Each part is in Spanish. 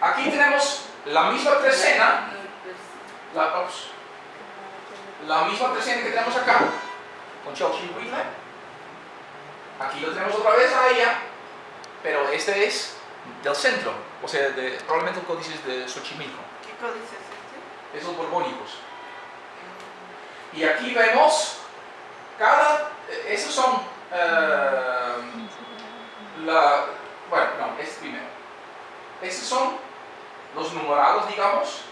aquí tenemos la misma trecena, la, misma trecena que tenemos acá, con Chelsea y Whitley. Aquí lo tenemos otra vez a ella, pero este es del centro, o sea, de, probablemente el códice es de Xochimilco. ¿Qué códice es este? esos borbónicos. Y aquí vemos cada, esos son, eh, la, bueno, no, este primero. Estos son los numerados, digamos,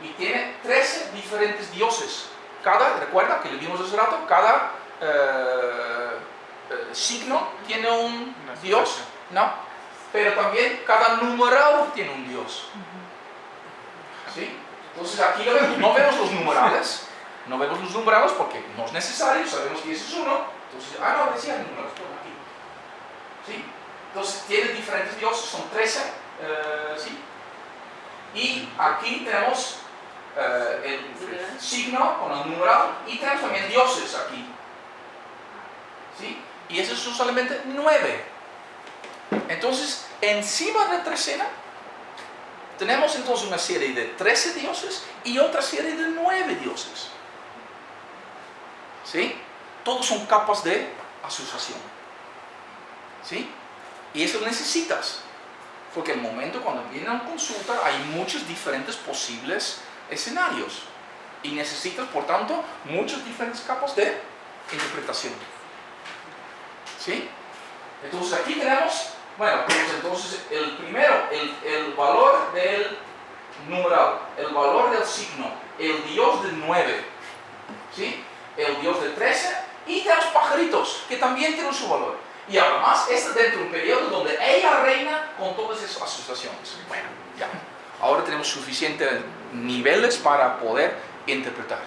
y tiene 13 diferentes dioses. Cada, recuerda que le vimos hace rato, cada eh, eh, signo tiene un dios. ¿no? Pero también cada numerado tiene un dios. ¿Sí? Entonces aquí lo vemos, no vemos los numerales, no vemos los numerados porque no es necesario, sabemos que ese es uno, entonces, ah no, decía numerados, por aquí. ¿Sí? Entonces tiene diferentes dioses, son 13, eh, ¿sí? Y aquí tenemos eh, el signo con el numerado y tenemos también dioses aquí. ¿Sí? Y esos son solamente 9. Entonces, encima de la trecena, tenemos entonces una serie de 13 dioses y otra serie de 9 dioses. ¿Sí? Todos son capas de asociación. ¿Sí? Y eso necesitas. Porque el momento cuando viene a consulta hay muchos diferentes posibles escenarios. Y necesitas, por tanto, muchas diferentes capas de interpretación. ¿Sí? Entonces aquí tenemos, bueno, pues entonces el primero, el, valor del numeral, el valor del signo, el dios del 9, ¿sí? el dios del 13 y tenemos pajaritos que también tienen su valor. Y además, está dentro de un periodo donde ella reina con todas esas asociaciones. Bueno, ya. Ahora tenemos suficientes niveles para poder interpretar.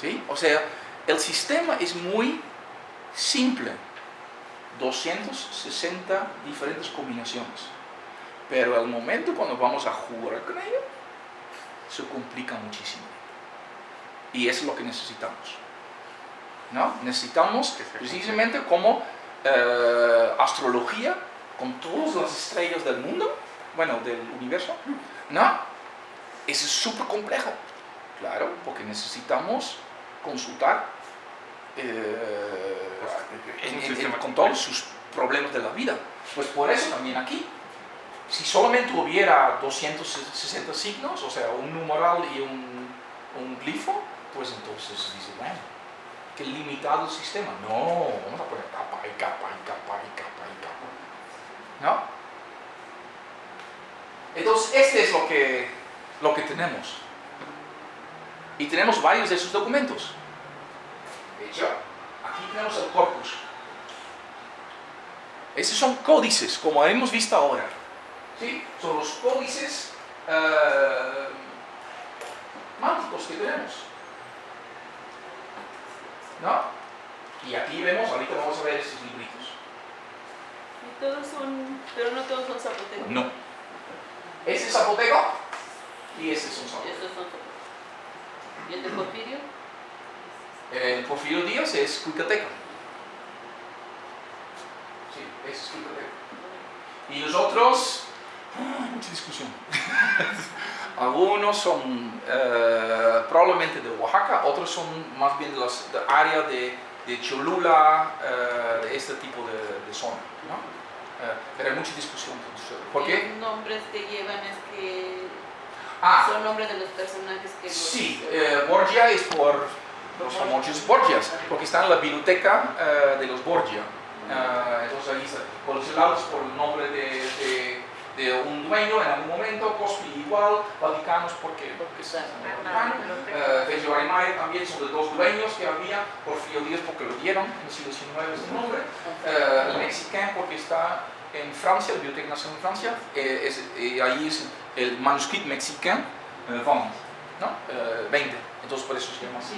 ¿Sí? O sea, el sistema es muy simple. 260 diferentes combinaciones. Pero al momento cuando vamos a jugar con ello, se complica muchísimo. Y eso es lo que necesitamos. ¿No? Necesitamos precisamente como eh, astrología, con todas las estrellas del mundo, bueno, del universo, ¿no? Eso es súper complejo. Claro, porque necesitamos consultar eh, en- en- con todos sus problemas de la vida. Pues por eso también aquí, si solamente hubiera 260 signos, o sea, un numeral y un, un glifo, pues entonces dice, bueno, qué limitado el sistema. No, vamos a poner capa y capa y capa y capa y capa. ¿No? Entonces, este es lo que, lo que tenemos. Y tenemos varios de esos documentos. De hecho, aquí tenemos el corpus. Esos son códices, como hemos visto ahora. ¿Sí? Son los códices eh, mánticos que tenemos. ¿No? Y aquí vemos, ahorita vamos a ver estos libritos. Y todos son, pero no todos son zapotecos. No. Ese es zapoteco y ese es un zapoteco. Estos son. ¿Y el de Porfirio? El Porfirio Díaz es cuicateca. Sí, ese es cuicateca. Y los otros, ah, mucha discusión. Algunos son eh, probablemente de Oaxaca, otros son más bien de las de área de, de Cholula, eh, de este tipo de, de zona. ¿no? Eh, pero hay mucha discusión. ¿Por qué? Los nombres que llevan es que Ah, son nombres de los personajes que los- Sí, eh, Borgia es por los famosos Borgias, porque está en la biblioteca eh, de los Borgia. Eh, entonces ahí está, por los lados por el nombre de, de- de un dueño en algún momento, Cospi igual, Vaticanos porque, porque es Vaticano. Eh, Bello también son de dos dueños que había, Porfirio Díaz porque lo dieron en el siglo XIX ese nombre, eh, el Mexicain porque está en Francia, la Biblioteca Nacional de Francia, eh, es, eh, ahí es el manuscrito mexicain eh, 20, ¿no? Eh, 20, entonces por eso se llama así.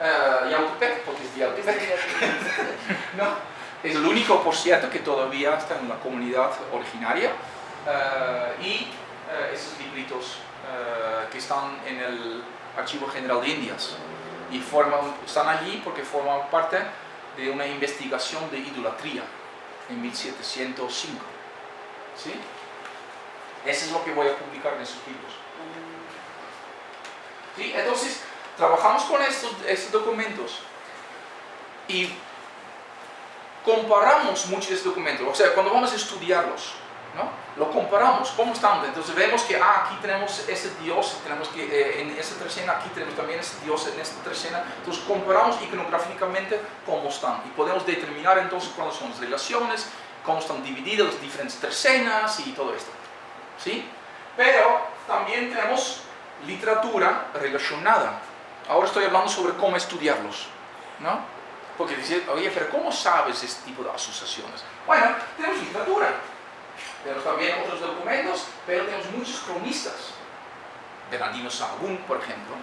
Eh, Yautepec, porque es de Yautepec, ¿no? Es el único, por cierto, que todavía está en la comunidad originaria. Eh, y eh, esos libritos eh, que están en el Archivo General de Indias. Y forman, están allí porque forman parte de una investigación de idolatría en 1705. ¿Sí? Eso es lo que voy a publicar en esos libros. ¿Sí? Entonces, trabajamos con estos, estos documentos y comparamos muchos de estos documentos. O sea, cuando vamos a estudiarlos, Lo comparamos, ¿cómo están? Entonces vemos que ah, aquí tenemos ese Dios, tenemos que eh, en esta tercena, aquí tenemos también ese Dios en esta tercena. Entonces comparamos iconográficamente cómo están y podemos determinar entonces cuáles son las relaciones, cómo están divididas las diferentes tercenas y todo esto. ¿Sí? Pero también tenemos literatura relacionada. Ahora estoy hablando sobre cómo estudiarlos, ¿no? Porque dice, oye, pero ¿cómo sabes este tipo de asociaciones? Bueno, tenemos literatura tenemos también otros documentos, pero tenemos muchos cronistas. Bernardino Sahagún, por ejemplo,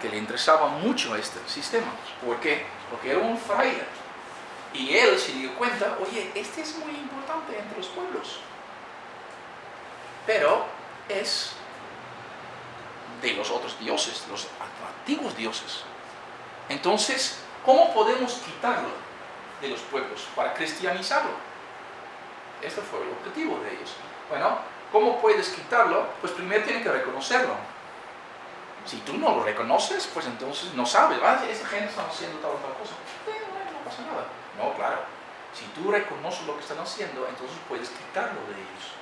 que le interesaba mucho este sistema. ¿Por qué? Porque era un fraile. Y él se dio cuenta, oye, este es muy importante entre los pueblos. Pero es de los otros dioses, los antiguos dioses. Entonces, ¿cómo podemos quitarlo de los pueblos para cristianizarlo? Este fue el objetivo de ellos. Bueno, ¿cómo puedes quitarlo? Pues primero tienes que reconocerlo. Si tú no lo reconoces, pues entonces no sabes, ah, esa gente está haciendo tal o tal cosa. No pasa nada. No, claro. Si tú reconoces lo que están haciendo, entonces puedes quitarlo de ellos.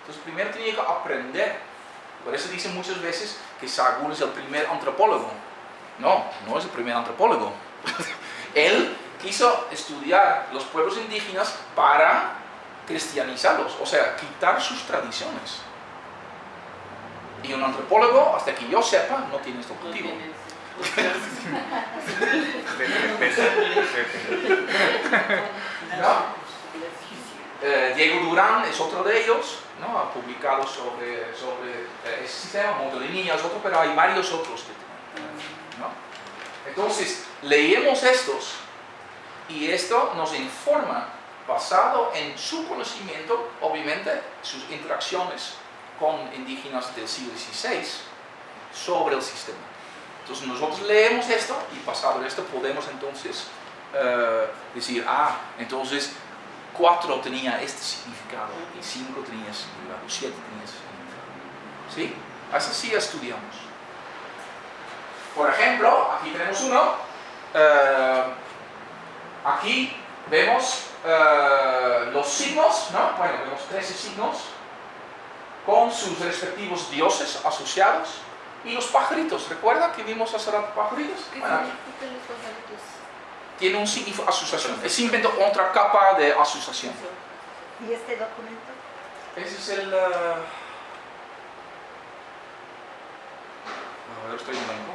Entonces primero tienes que aprender. Por eso dicen muchas veces que Sagún es el primer antropólogo. No, no es el primer antropólogo. Él quiso estudiar los pueblos indígenas para cristianizarlos, o sea, quitar sus tradiciones. Y un antropólogo, hasta que yo sepa, no tiene este objetivo. Eh, Diego Durán es otro de ellos, ¿no? ha publicado sobre, sobre eh, ese sistema, Montelinía es otro, pero hay varios otros que ¿no? Entonces, leemos estos y esto nos informa basado en su conocimiento, obviamente, sus interacciones con indígenas del siglo XVI sobre el sistema. Entonces nosotros leemos esto y basado en esto podemos entonces eh, decir, ah, entonces cuatro tenía este significado y cinco tenía ese significado, siete tenía ese significado. ¿Sí? Así estudiamos. Por ejemplo, aquí tenemos uno, eh, aquí vemos eh, los signos, ¿no? Bueno, vemos 13 signos con sus respectivos dioses asociados y los pajaritos. ¿Recuerda que vimos hace rato pajaritos? ¿Qué bueno, significan los pajaritos? Tiene un significado asociación. Es simplemente otra capa de asociación. ¿Y este documento? Ese es el... Uh... A ver, estoy en blanco.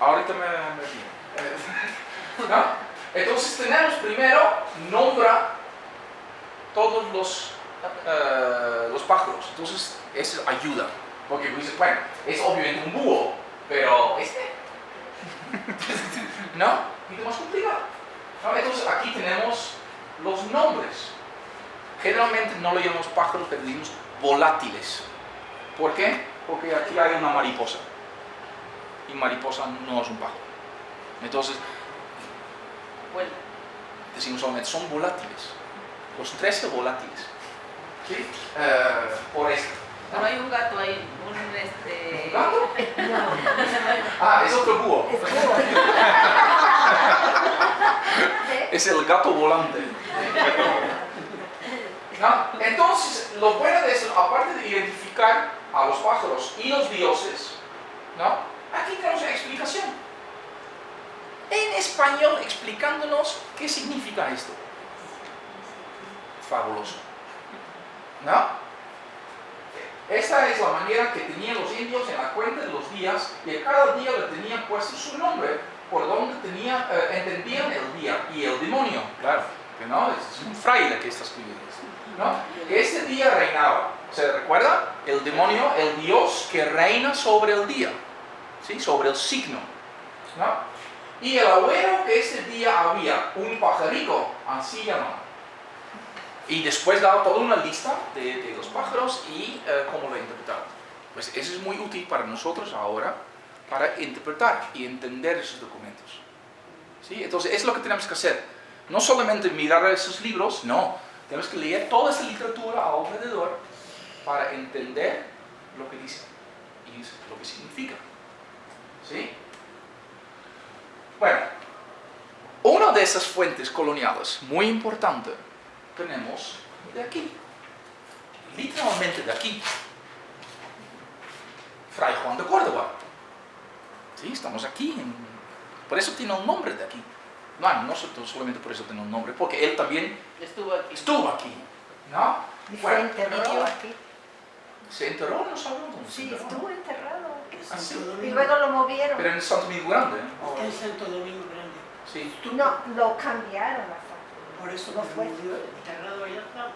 Ahorita me... me... ¿No? Entonces tenemos primero, nombra todos los, uh, los pájaros. Entonces eso ayuda. Porque dices, bueno, es obviamente un búho, pero este. ¿No? Y más complicado. Entonces aquí tenemos los nombres. Generalmente no lo llamamos pájaros, pero decimos volátiles. ¿Por qué? Porque aquí hay una mariposa. Y mariposa no es un pájaro. Entonces, Decimos solamente, son volátiles. Los 13 volátiles. ¿Sí? Uh, por esto. No hay un gato ahí, un este... ¿Un gato? ah, es otro búho. es el gato volante. ¿No? Entonces, lo bueno de eso, aparte de identificar a los pájaros y los dioses, ¿no? aquí tenemos una explicación en español explicándonos qué significa esto. Fabuloso. ¿No? Esta es la manera que tenían los indios en la cuenta de los días y a cada día le tenían puesto su nombre por donde tenía, eh, entendían el día y el demonio, claro, que no, es un fraile que está escribiendo ¿no? Que este día reinaba, ¿se recuerda? El demonio, el dios que reina sobre el día, ¿sí? sobre el signo, ¿no? Y el abuelo que ese día había un pajarito, así llamado. Y después daba toda una lista de, los pájaros y eh, cómo lo interpretaban. Pues eso es muy útil para nosotros ahora, para interpretar y entender esos documentos. ¿Sí? Entonces es lo que tenemos que hacer. No solamente mirar esos libros, no. Tenemos que leer toda esta literatura alrededor para entender lo que dice y lo que significa. ¿Sí? Bueno, una de esas fuentes coloniales muy importante tenemos de aquí. Literalmente de aquí. Fray Juan de Córdoba. Sí, estamos aquí. por eso tiene un nombre de aquí. No, no solamente por eso tiene un nombre, porque él también estuvo aquí. Estuvo aquí ¿no? Y fue enterrado aquí. ¿Se enterró? No sabemos Sí, estuvo enterrado. Y luego lo movieron. Pero en Santo Domingo Grande. Está en Santo Domingo Grande. Sí. No, lo cambiaron a Santo Por eso No fue. enterrado allá estaba.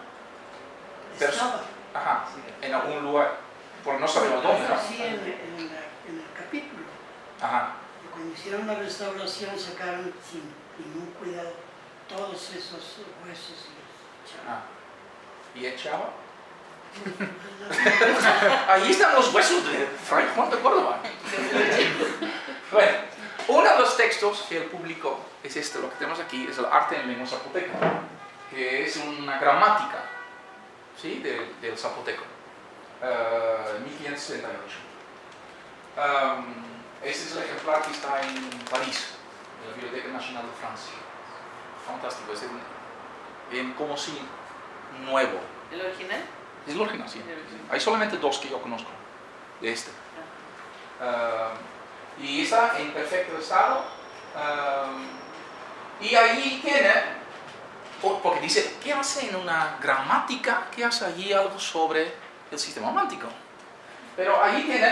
Pero- Estaba. Ajá, en algún lugar. Porque no sabemos dónde, ¿no? Sí, en, en la- en el capítulo. Ajá. Y Cuando hicieron la restauración sacaron sin ningún cuidado todos esos huesos y Ah. ¿Y echaba? Ahí están los huesos de Fray Juan de Córdoba. bueno, uno de él publicó es este, lo que tenemos aquí, es el arte en lengua zapoteca, que es una gramática ¿sí? del, del zapoteco, eh, 1568. Um, este es el ejemplar que está en París, en la Biblioteca Nacional de Francia. Fantástico, es en, en como si nuevo. ¿El original? Es el original, sí. El original. Hay solamente dos que yo conozco de este. Um, y está en perfecto estado. Um, y ahí tiene, por- porque dice, ¿qué hace en una gramática? ¿Qué hace allí algo sobre el sistema romántico? Pero ahí tiene,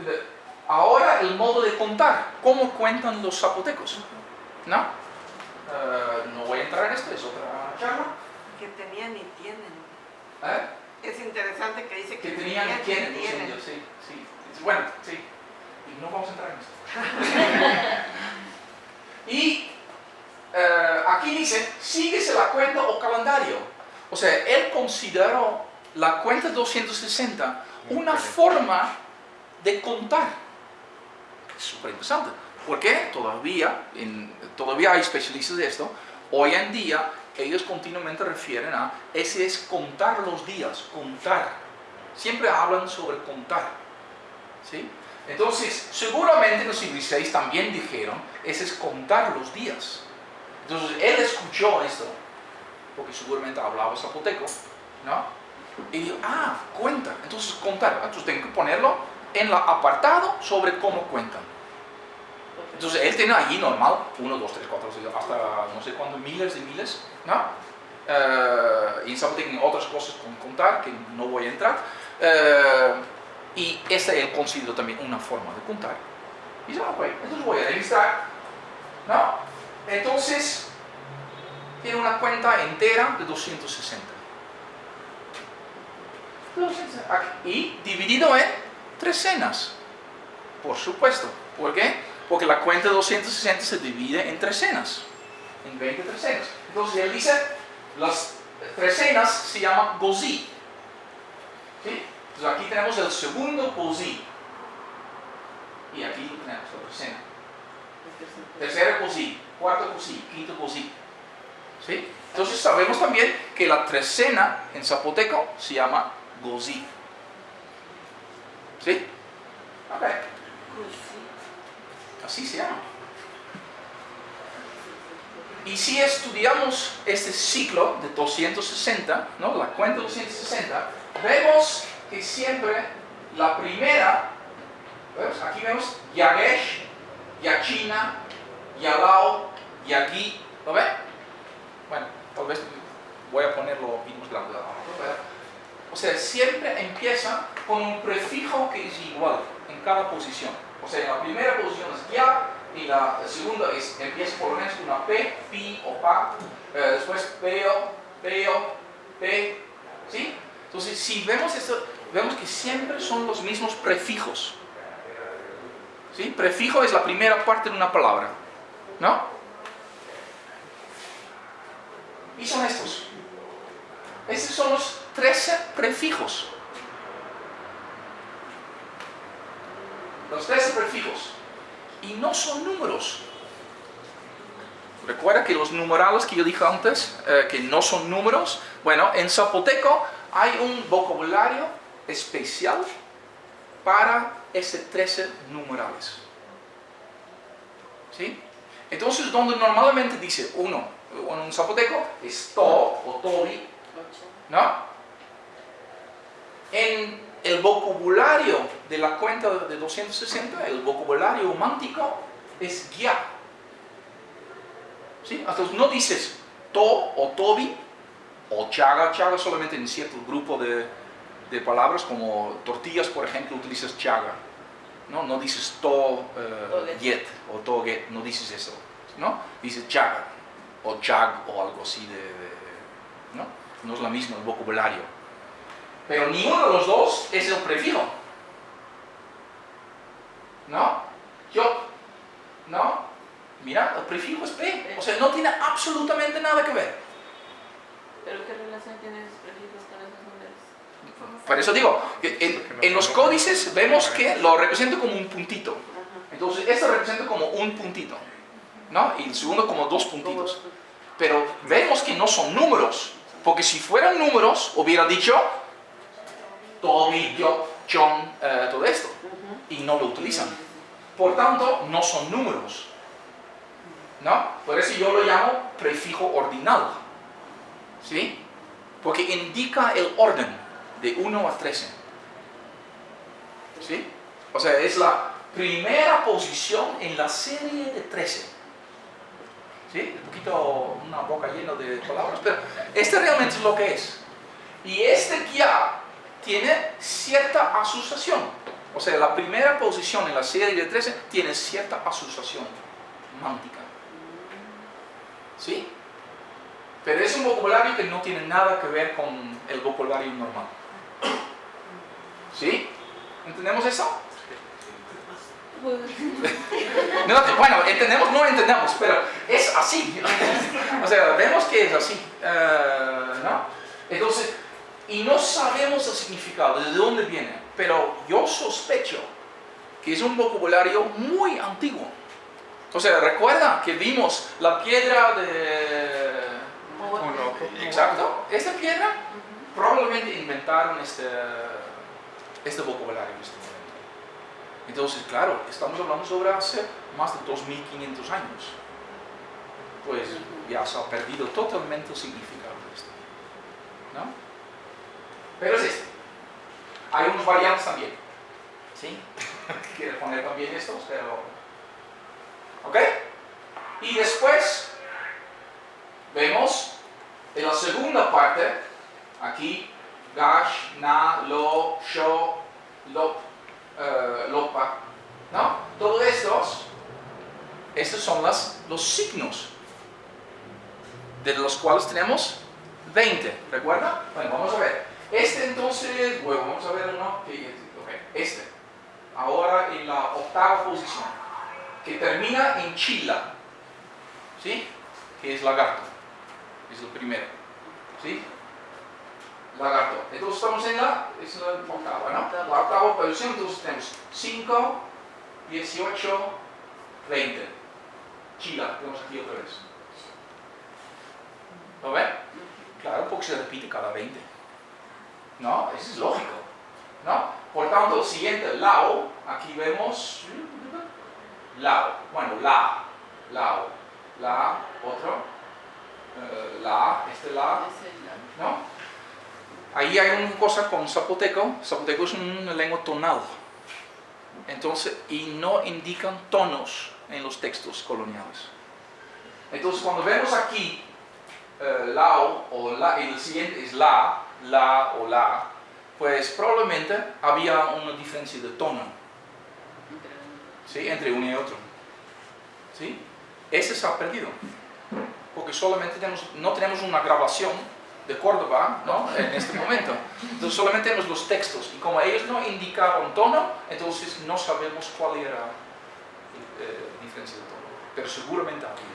eh, ahora el modo de contar, cómo cuentan los zapotecos. ¿No? Uh, no voy a entrar en esto, es otra charla. que tenían y tienen. ¿Eh? Es interesante que dice que que, tenían y y tienen los tienen. indios, sí, sí. Bueno, sí. Y no vamos a entrar en esto. y eh, aquí dice, síguese la cuenta o calendario. O sea, él consideró la cuenta 260 una forma de contar. Es súper interesante. Porque todavía, en- todavía hay especialistas de esto. Hoy en día ellos continuamente refieren a ese es contar los días, contar. Siempre hablan sobre contar. ¿sí? Entonces, seguramente en el siglo también dijeron, ese es contar los días. Entonces, él escuchó esto, porque seguramente hablaba zapoteco, ¿no? Y dijo, ah, cuenta. Entonces, contar. Entonces, tengo que ponerlo en el apartado sobre cómo cuentan. Entonces él tiene allí normal 1, 2, 3, 4, hasta no sé cuántos miles de miles, ¿no? Eh, y en Zapoteco tiene otras cosas con contar que no voy a entrar. Eh, y esta él considera también una forma de contar. Y dice, ah, ok, entonces voy a registrar, ¿no? Entonces tiene una cuenta entera de 260. 260. Y dividido en tres cenas, por supuesto. ¿Por qué? Porque la cuenta de 260 se divide en trecenas, en 20 trecenas. Entonces él dice, las trecenas se llaman gozí. ¿Sí? Entonces aquí tenemos el segundo gozí. Y aquí tenemos la trecena. Tercera gozí, cuarto gozí, quinto gozí. ¿Sí? Entonces sabemos también que la trecena en zapoteco se llama gozí. ¿Sí? Ok. Sí. Así se llama. Y si estudiamos este ciclo de 260, ¿no? la cuenta 260, vemos que siempre la primera, ¿ves? aquí vemos Yagesh, Yachina, Yalao, Yagi, ¿lo ven? Bueno, tal vez voy a ponerlo más grande. O sea, siempre empieza con un prefijo que es igual en cada posición. O sea, en la primera posición es ya y la segunda es, empieza por lo menos con una P, Pi o Pa, eh, después Peo, Peo, P, ¿sí? Entonces, si vemos esto, vemos que siempre son los mismos prefijos. ¿Sí? Prefijo es la primera parte de una palabra, ¿no? Y son estos. Estos son los 13 prefijos. Los 13 prefijos. Y no son números. Recuerda que los numerales que yo dije antes, eh, que no son números, bueno, en zapoteco hay un vocabulario especial para ese 13 numerales. ¿Sí? Entonces, donde normalmente dice uno, en un zapoteco, es to o tobi, ¿no? En el vocabulario de la cuenta de 260, el vocabulario humántico es guía. ¿Sí? Entonces no dices to o tobi o chaga, chaga solamente en cierto grupo de, de palabras como tortillas, por ejemplo, utilizas chaga. No, no dices to eh, Toget. get o to get, no dices eso. ¿no? Dices chaga o chag o algo así de, de- ¿no? No es lo mismo el vocabulario. Pero ninguno de los dos es el prefijo. ¿No? Yo. ¿No? Mira, el prefijo es P. O sea, no tiene absolutamente nada que ver. ¿Pero qué relación tienen esos prefijos con esos números? Por eso digo, en, en los códices vemos que lo representa como un puntito. Entonces, esto representa como un puntito. ¿No? Y el segundo como dos puntitos. Pero vemos que no son números. Porque si fueran números, hubiera dicho Toby, yo, John, eh, todo esto. Y no lo utilizan. Por tanto, no son números. ¿No? Por eso yo lo llamo prefijo ordinal. ¿Sí? Porque indica el orden de 1 a 13. ¿Sí? O sea, es la primera posición en la serie de 13. ¿Sí? Un poquito, una boca llena de palabras, pero este realmente es lo que es. Y este guía tiene cierta asociación. O sea, la primera posición en la serie de 13 tiene cierta asociación mántica. ¿Sí? Pero es un vocabulario que no tiene nada que ver con el vocabulario normal. ¿Sí? ¿Entendemos eso? No, bueno, entendemos, no entendemos, pero es así. o sea, vemos que es así. eh, ¿no? Entonces, y no sabemos el significado, de dónde viene, pero yo sospecho que es un vocabulario muy antiguo. O sea, recuerda que vimos la piedra de... Exacto, esta piedra probablemente inventaron este, este vocabulario en este momento. Entonces, claro, estamos hablando sobre hace más de 2500 años. Pues ya se ha perdido totalmente el significado de esto. ¿No? Pero es. Hay unos variantes también. ¿Sí? Quiero poner también estos, pero... ¿Ok? Y después vemos en la segunda parte, aquí, gash, na, lo, sho, lop, eh, lopa, ¿no? Todos estos, estos son las, los signos, de los cuales tenemos 20, ¿recuerda? Bueno, vamos a ver. Este entonces, bueno, vamos a ver uno, que, ok, este, ahora en la octava posición, que termina en chila, ¿sí? Que es lagarto, es el primero, ¿sí? Lagarto. Entonces estamos en la, es la octava, ¿no? La octava posición, entonces tenemos 5, 18, 20. Chila, tenemos aquí otra vez. ¿Lo ven? Claro, porque se repite cada 20. ¿No? Eso es lógico. ¿No? Por tanto, el siguiente, lao, aquí vemos lao. Bueno, la, lao, la, otro, eh, la, este la, ¿no? Ahí hay una cosa con zapoteco. Zapoteco es una lengua tonal. Entonces, y no indican tonos en los textos coloniales. Entonces, cuando vemos aquí eh, lao o la, y el siguiente es la, la o la, pues probablemente había una diferencia de tono ¿sí? entre uno y otro. ¿sí? Ese se ha perdido. Porque solamente tenemos, no tenemos una grabación de Córdoba ¿no? en este momento. Entonces solamente tenemos los textos. Y como ellos no indicaban tono, entonces no sabemos cuál era la diferencia de tono. Pero seguramente había.